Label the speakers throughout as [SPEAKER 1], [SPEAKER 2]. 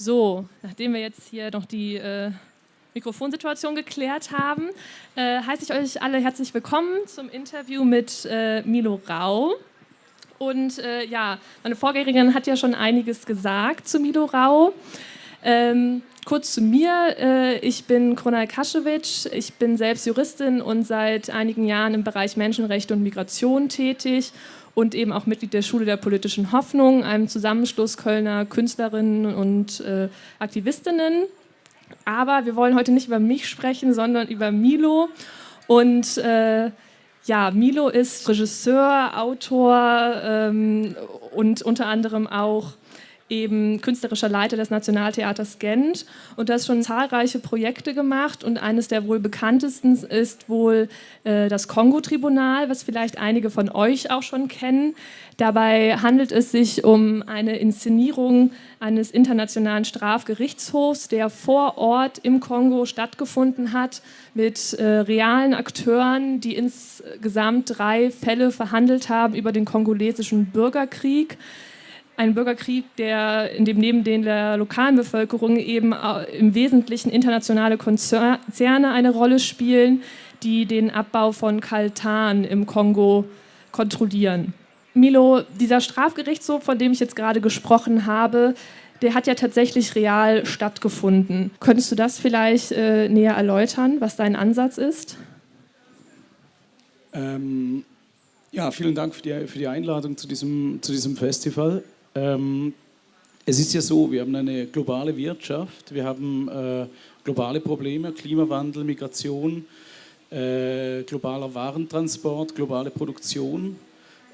[SPEAKER 1] So, nachdem wir jetzt hier noch die äh, Mikrofonsituation geklärt haben, äh, heiße ich euch alle herzlich willkommen zum Interview mit äh, Milo Rau. Und äh, ja, meine Vorgängerin hat ja schon einiges gesagt zu Milo Rau. Ähm, kurz zu mir, äh, ich bin Kronal Kaschewitsch, ich bin selbst Juristin und seit einigen Jahren im Bereich Menschenrechte und Migration tätig und eben auch Mitglied der Schule der politischen Hoffnung, einem Zusammenschluss Kölner Künstlerinnen und äh, Aktivistinnen. Aber wir wollen heute nicht über mich sprechen, sondern über Milo. Und äh, ja, Milo ist Regisseur, Autor ähm, und unter anderem auch eben künstlerischer Leiter des Nationaltheaters Gent und das schon zahlreiche Projekte gemacht und eines der wohl bekanntesten ist wohl äh, das Kongo-Tribunal, was vielleicht einige von euch auch schon kennen. Dabei handelt es sich um eine Inszenierung eines internationalen Strafgerichtshofs, der vor Ort im Kongo stattgefunden hat, mit äh, realen Akteuren, die insgesamt drei Fälle verhandelt haben über den kongolesischen Bürgerkrieg ein Bürgerkrieg, der, in dem neben den der lokalen Bevölkerung eben äh, im Wesentlichen internationale Konzerne eine Rolle spielen, die den Abbau von Kaltan im Kongo kontrollieren. Milo, dieser Strafgerichtshof, von dem ich jetzt gerade gesprochen habe, der hat ja tatsächlich real stattgefunden. Könntest du das vielleicht äh, näher erläutern, was dein Ansatz ist?
[SPEAKER 2] Ähm, ja, vielen Dank für die, für die Einladung zu diesem, zu diesem Festival. Ähm, es ist ja so, wir haben eine globale Wirtschaft, wir haben äh, globale Probleme, Klimawandel, Migration, äh, globaler Warentransport, globale Produktion.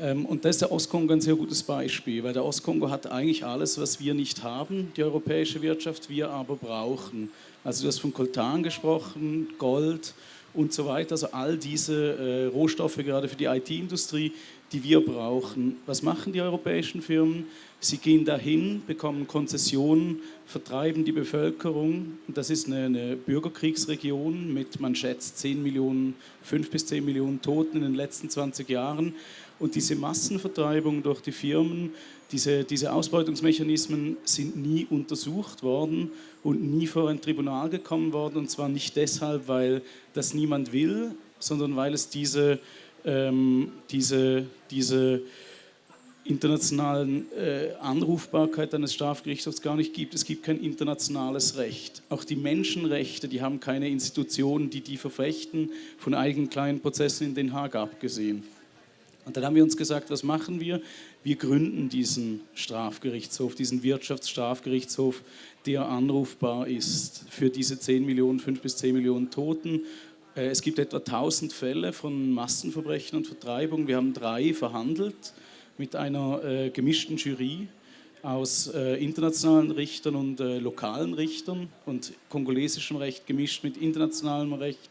[SPEAKER 2] Ähm, und da ist der Ostkongo ein sehr gutes Beispiel, weil der Ostkongo hat eigentlich alles, was wir nicht haben, die europäische Wirtschaft, wir aber brauchen. Also du hast von Coltan gesprochen, Gold und so weiter, also all diese äh, Rohstoffe gerade für die IT-Industrie, die wir brauchen. Was machen die europäischen Firmen? Sie gehen dahin, bekommen Konzessionen, vertreiben die Bevölkerung. Das ist eine, eine Bürgerkriegsregion mit, man schätzt, 10 Millionen, 5 bis 10 Millionen Toten in den letzten 20 Jahren. Und diese Massenvertreibung durch die Firmen, diese, diese Ausbeutungsmechanismen sind nie untersucht worden und nie vor ein Tribunal gekommen worden. Und zwar nicht deshalb, weil das niemand will, sondern weil es diese ähm, diese, diese internationalen äh, Anrufbarkeit eines Strafgerichtshofs gar nicht gibt. Es gibt kein internationales Recht. Auch die Menschenrechte, die haben keine Institutionen, die die verfechten, von eigenen kleinen Prozessen in Den Haag abgesehen. Und dann haben wir uns gesagt, was machen wir? Wir gründen diesen Strafgerichtshof, diesen Wirtschaftsstrafgerichtshof, der anrufbar ist für diese 10 Millionen, 5 bis 10 Millionen Toten äh, es gibt etwa 1000 Fälle von Massenverbrechen und Vertreibung. Wir haben drei verhandelt mit einer äh, gemischten Jury aus äh, internationalen Richtern und lokalen Richtern und kongolesischem Recht gemischt mit internationalem Recht,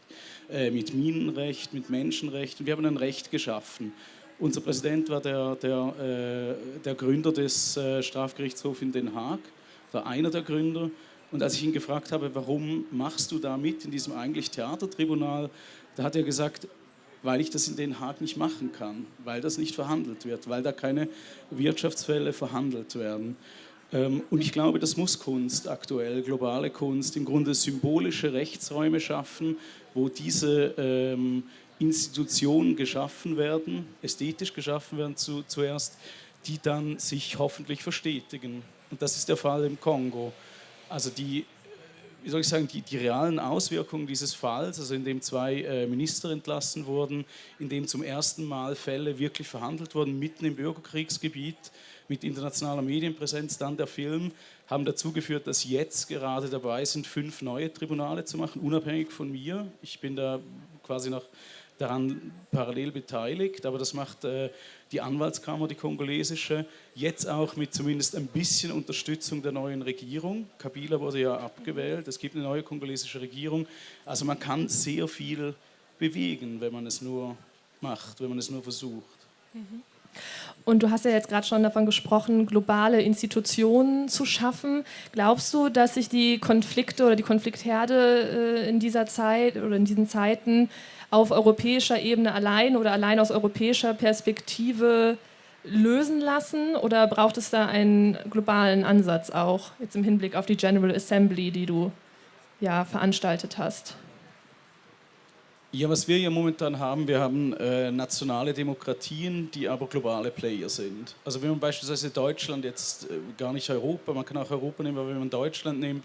[SPEAKER 2] mit Minenrecht, mit Menschenrecht. Und wir haben ein Recht geschaffen. Unser Präsident war der, der, äh, der Gründer des Strafgerichtshofs in Den Haag, war einer der Gründer. Und als ich ihn gefragt habe, warum machst du da mit in diesem eigentlich Theatertribunal, da hat er gesagt, weil ich das in Den Haag nicht machen kann, weil das nicht verhandelt wird, weil da keine Wirtschaftsfälle verhandelt werden. Ähm, und ich glaube, das muss Kunst aktuell, globale Kunst, im Grunde symbolische Rechtsräume schaffen, wo diese ähm, Institutionen geschaffen werden, ästhetisch geschaffen werden zu, zuerst, die dann sich hoffentlich verstetigen. Und das ist der Fall im Kongo also die, wie soll ich sagen, die, die realen Auswirkungen dieses Falls, also in dem zwei äh, Minister entlassen wurden, in dem zum ersten Mal Fälle wirklich verhandelt wurden, mitten im Bürgerkriegsgebiet, mit internationaler Medienpräsenz, dann der Film, haben dazu geführt, dass jetzt gerade dabei sind, fünf neue Tribunale zu machen, unabhängig von mir. Ich bin da quasi nach daran parallel beteiligt, aber das macht äh, die Anwaltskammer, die kongolesische, jetzt auch mit zumindest ein bisschen Unterstützung der neuen Regierung. Kabila wurde ja abgewählt, es gibt eine neue kongolesische Regierung. Also man kann sehr viel bewegen, wenn man es nur macht, wenn man es nur versucht.
[SPEAKER 1] Mhm. Und du hast ja jetzt gerade schon davon gesprochen, globale Institutionen zu schaffen. Glaubst du, dass sich die Konflikte oder die Konfliktherde äh, in dieser Zeit oder in diesen Zeiten auf europäischer Ebene allein oder allein aus europäischer Perspektive lösen lassen oder braucht es da einen globalen Ansatz auch, jetzt im Hinblick auf die General Assembly, die du ja veranstaltet hast?
[SPEAKER 2] Ja, was wir ja momentan haben, wir haben äh, nationale Demokratien, die aber globale Player sind. Also wenn man beispielsweise Deutschland jetzt äh, gar nicht Europa, man kann auch Europa nehmen, aber wenn man Deutschland nimmt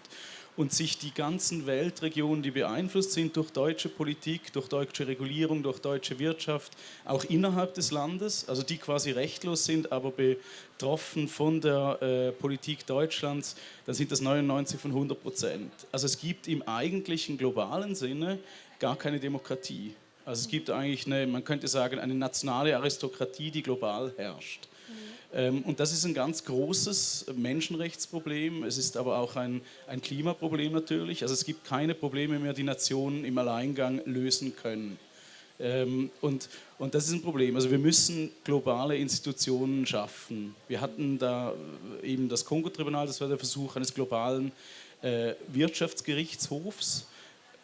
[SPEAKER 2] und sich die ganzen Weltregionen, die beeinflusst sind durch deutsche Politik, durch deutsche Regulierung, durch deutsche Wirtschaft, auch innerhalb des Landes, also die quasi rechtlos sind, aber betroffen von der äh, Politik Deutschlands, dann sind das 99 von 100 Prozent. Also es gibt im eigentlichen globalen Sinne gar keine Demokratie. Also es gibt eigentlich eine, man könnte sagen, eine nationale Aristokratie, die global herrscht. Mhm. Und das ist ein ganz großes Menschenrechtsproblem. Es ist aber auch ein, ein Klimaproblem natürlich. Also es gibt keine Probleme mehr, die Nationen im Alleingang lösen können. Ähm, und, und das ist ein Problem. Also wir müssen globale Institutionen schaffen. Wir hatten da eben das Kongo-Tribunal, das war der Versuch eines globalen äh, Wirtschaftsgerichtshofs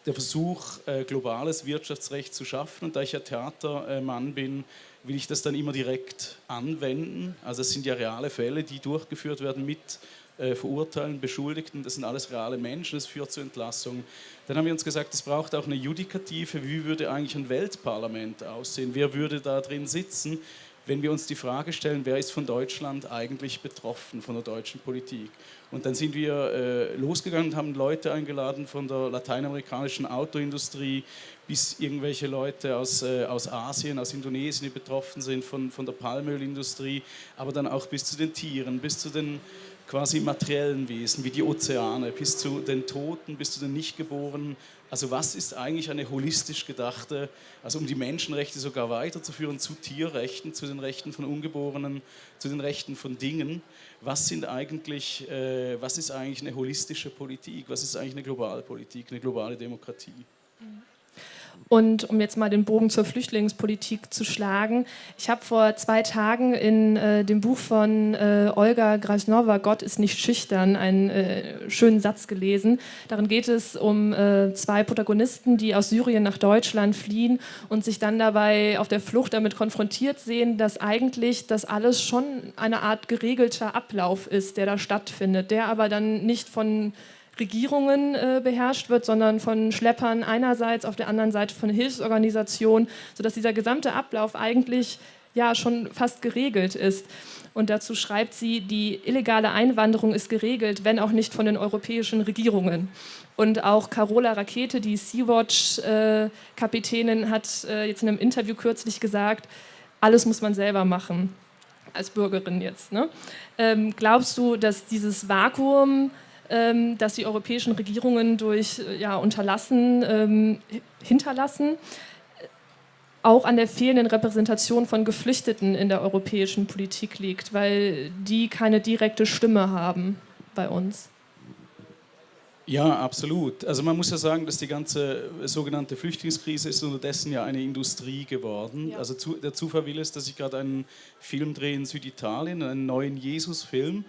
[SPEAKER 2] der Versuch, äh, globales Wirtschaftsrecht zu schaffen. Und da ich ja Theatermann bin, will ich das dann immer direkt anwenden. Also es sind ja reale Fälle, die durchgeführt werden mit äh, Verurteilen, Beschuldigten. Das sind alles reale Menschen, das führt zu Entlassungen. Dann haben wir uns gesagt, es braucht auch eine Judikative. Wie würde eigentlich ein Weltparlament aussehen? Wer würde da drin sitzen? Wenn wir uns die Frage stellen, wer ist von Deutschland eigentlich betroffen, von der deutschen Politik. Und dann sind wir äh, losgegangen und haben Leute eingeladen von der lateinamerikanischen Autoindustrie bis irgendwelche Leute aus, äh, aus Asien, aus Indonesien, die betroffen sind von, von der Palmölindustrie, aber dann auch bis zu den Tieren, bis zu den quasi materiellen Wesen wie die Ozeane, bis zu den Toten, bis zu den Nichtgeborenen. Also was ist eigentlich eine holistisch gedachte, also um die Menschenrechte sogar weiterzuführen zu Tierrechten, zu den Rechten von Ungeborenen, zu den Rechten von Dingen. Was sind eigentlich, äh, was ist eigentlich eine holistische Politik? Was ist eigentlich eine globale Politik, eine globale Demokratie?
[SPEAKER 1] Und um jetzt mal den Bogen zur Flüchtlingspolitik zu schlagen, ich habe vor zwei Tagen in äh, dem Buch von äh, Olga Grasnova, Gott ist nicht schüchtern, einen äh, schönen Satz gelesen. Darin geht es um äh, zwei Protagonisten, die aus Syrien nach Deutschland fliehen und sich dann dabei auf der Flucht damit konfrontiert sehen, dass eigentlich das alles schon eine Art geregelter Ablauf ist, der da stattfindet, der aber dann nicht von Regierungen äh, beherrscht wird, sondern von Schleppern einerseits, auf der anderen Seite von Hilfsorganisationen, sodass dieser gesamte Ablauf eigentlich ja schon fast geregelt ist. Und dazu schreibt sie, die illegale Einwanderung ist geregelt, wenn auch nicht von den europäischen Regierungen. Und auch Carola Rakete, die Sea-Watch-Kapitänin, hat äh, jetzt in einem Interview kürzlich gesagt, alles muss man selber machen, als Bürgerin jetzt. Ne? Ähm, glaubst du, dass dieses Vakuum das die europäischen Regierungen durch äh, ja, Unterlassen ähm, hinterlassen, auch an der fehlenden Repräsentation von Geflüchteten in der europäischen Politik liegt, weil die keine direkte Stimme haben bei uns.
[SPEAKER 2] Ja, absolut. Also man muss ja sagen, dass die ganze sogenannte Flüchtlingskrise ist unterdessen ja eine Industrie geworden. Ja. Also zu, der Zufall will es, dass ich gerade einen Film drehe in Süditalien, einen neuen Jesus-Film.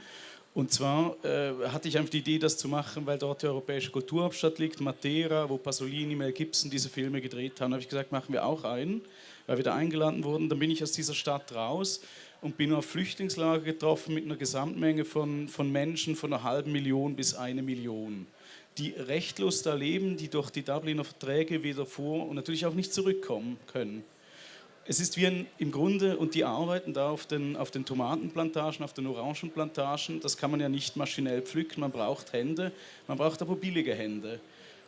[SPEAKER 2] Und zwar äh, hatte ich einfach die Idee, das zu machen, weil dort die europäische Kulturhauptstadt liegt, Matera, wo Pasolini, Mel Gibson diese Filme gedreht haben. Da habe ich gesagt, machen wir auch einen, weil wir da eingeladen wurden. Dann bin ich aus dieser Stadt raus und bin auf Flüchtlingslager getroffen mit einer Gesamtmenge von, von Menschen von einer halben Million bis eine Million, die rechtlos da leben, die durch die Dubliner Verträge wieder vor und natürlich auch nicht zurückkommen können es ist wie ein, im Grunde, und die arbeiten da auf den, auf den Tomatenplantagen, auf den Orangenplantagen, das kann man ja nicht maschinell pflücken, man braucht Hände, man braucht aber billige Hände.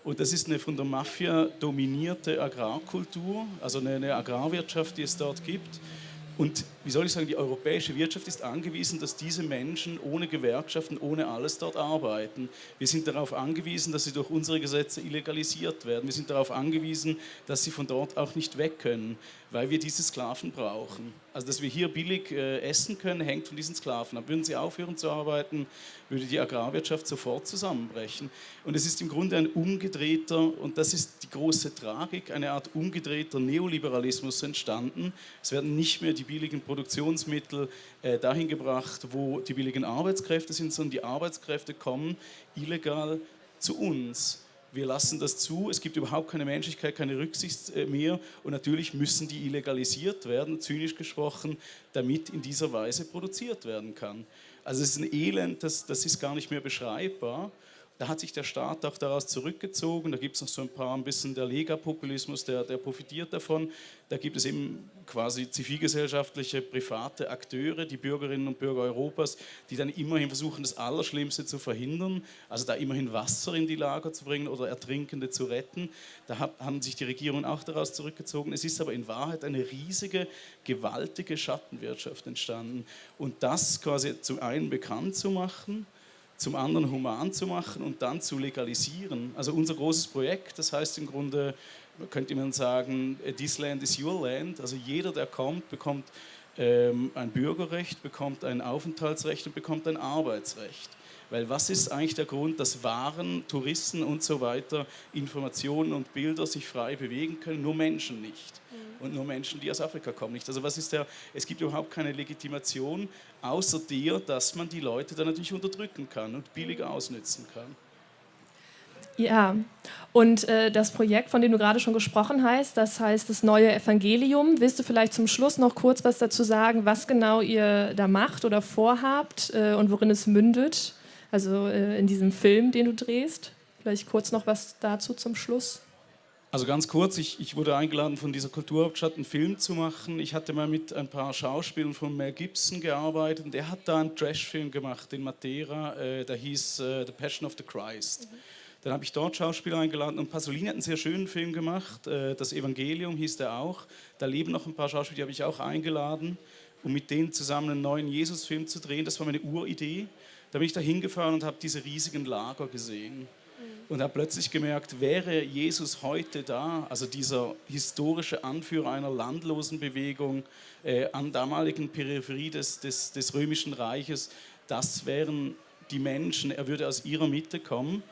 [SPEAKER 2] Und das ist eine von der Mafia dominierte Agrarkultur, also eine, eine Agrarwirtschaft, die es dort gibt. Und wie soll ich sagen, die europäische Wirtschaft ist angewiesen, dass diese Menschen ohne Gewerkschaften, ohne alles dort arbeiten. Wir sind darauf angewiesen, dass sie durch unsere Gesetze illegalisiert werden. Wir sind darauf angewiesen, dass sie von dort auch nicht weg können, weil wir diese Sklaven brauchen. Also, dass wir hier billig äh, essen können, hängt von diesen Sklaven ab. Würden sie aufhören zu arbeiten, würde die Agrarwirtschaft sofort zusammenbrechen. Und es ist im Grunde ein umgedrehter, und das ist die große Tragik, eine Art umgedrehter Neoliberalismus entstanden. Es werden nicht mehr die billigen Produktionsmittel äh, dahin gebracht, wo die billigen Arbeitskräfte sind, sondern die Arbeitskräfte kommen illegal zu uns wir lassen das zu, es gibt überhaupt keine Menschlichkeit, keine Rücksicht äh, mehr. Und natürlich müssen die illegalisiert werden, zynisch gesprochen, damit in dieser Weise produziert werden kann. Also es ist ein Elend, das, das ist gar nicht mehr beschreibbar da hat sich der Staat auch daraus zurückgezogen. Da gibt es noch so ein paar, ein bisschen der Lega-Populismus, der, der profitiert davon. Da gibt es eben quasi zivilgesellschaftliche, private Akteure, die Bürgerinnen und Bürger Europas, die dann immerhin versuchen, das Allerschlimmste zu verhindern, also da immerhin Wasser in die Lager zu bringen oder Ertrinkende zu retten. Da haben sich die Regierungen auch daraus zurückgezogen. Es ist aber in Wahrheit eine riesige, gewaltige Schattenwirtschaft entstanden. Und das quasi zum einen bekannt zu machen, zum anderen human zu machen und dann zu legalisieren. Also unser großes Projekt, das heißt im Grunde, könnte man sagen, this land is your land. Also jeder, der kommt, bekommt ähm, ein Bürgerrecht, bekommt ein Aufenthaltsrecht und bekommt ein Arbeitsrecht. Weil was ist eigentlich der Grund, dass Waren, Touristen und so weiter Informationen und Bilder sich frei bewegen können, nur Menschen nicht? Mhm. Und nur Menschen, die aus Afrika kommen, nicht. Also was ist der, es gibt überhaupt keine Legitimation, außer der, dass man die Leute dann natürlich unterdrücken kann und billig mhm. ausnützen kann.
[SPEAKER 1] Ja, und äh, das Projekt, von dem du gerade schon gesprochen hast, das heißt das neue Evangelium. Willst du vielleicht zum Schluss noch kurz was dazu sagen, was genau ihr da macht oder vorhabt äh, und worin es mündet? Also äh, in diesem Film, den du drehst. Vielleicht kurz noch was dazu zum Schluss.
[SPEAKER 2] Also ganz kurz, ich, ich wurde eingeladen, von dieser Kulturhauptstadt einen Film zu machen. Ich hatte mal mit ein paar Schauspielern von Mel Gibson gearbeitet und der hat da einen Trash-Film gemacht in Matera, äh, der hieß äh, The Passion of the Christ. Mhm. Dann habe ich dort Schauspieler eingeladen und Pasolini hat einen sehr schönen Film gemacht, äh, Das Evangelium hieß der auch. Da leben noch ein paar Schauspieler, die habe ich auch eingeladen, um mit denen zusammen einen neuen Jesus-Film zu drehen. Das war meine Uridee. Da bin ich da hingefahren und habe diese riesigen Lager gesehen und habe plötzlich gemerkt, wäre Jesus heute da, also dieser historische Anführer einer landlosen Bewegung äh, an damaligen Peripherie des, des, des Römischen Reiches, das wären die Menschen, er würde aus ihrer Mitte kommen.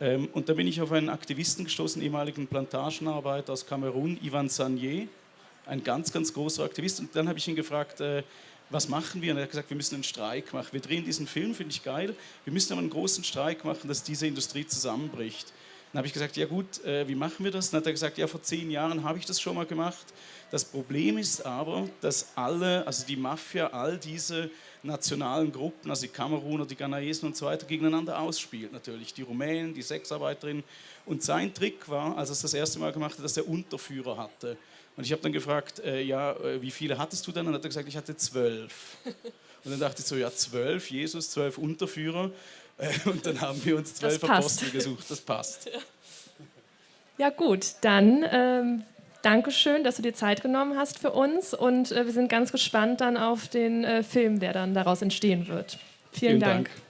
[SPEAKER 2] Ähm, und da bin ich auf einen Aktivisten gestoßen, ehemaligen Plantagenarbeiter aus Kamerun, Ivan Sanier, ein ganz, ganz großer Aktivist. Und dann habe ich ihn gefragt, äh, was machen wir? Und er hat gesagt, wir müssen einen Streik machen. Wir drehen diesen Film, finde ich geil. Wir müssen aber einen großen Streik machen, dass diese Industrie zusammenbricht. Dann habe ich gesagt, ja gut, äh, wie machen wir das? Dann hat er gesagt, ja vor zehn Jahren habe ich das schon mal gemacht. Das Problem ist aber, dass alle, also die Mafia, all diese nationalen Gruppen, also die Kameruner, die Ghanaesen und so weiter, gegeneinander ausspielt. Natürlich die Rumänen, die Sexarbeiterinnen. Und sein Trick war, als er es das erste Mal gemacht hat, dass er Unterführer hatte. Und ich habe dann gefragt, äh, ja, äh, wie viele hattest du dann? Und hat er gesagt, ich hatte zwölf. Und dann dachte ich so, ja, zwölf, Jesus, zwölf Unterführer. Äh, und dann haben wir uns zwölf Apostel gesucht. Das passt.
[SPEAKER 1] Ja, gut, dann ähm, Dankeschön, dass du dir Zeit genommen hast für uns. Und äh, wir sind ganz gespannt dann auf den äh, Film, der dann daraus entstehen wird. Vielen, Vielen Dank. Dank.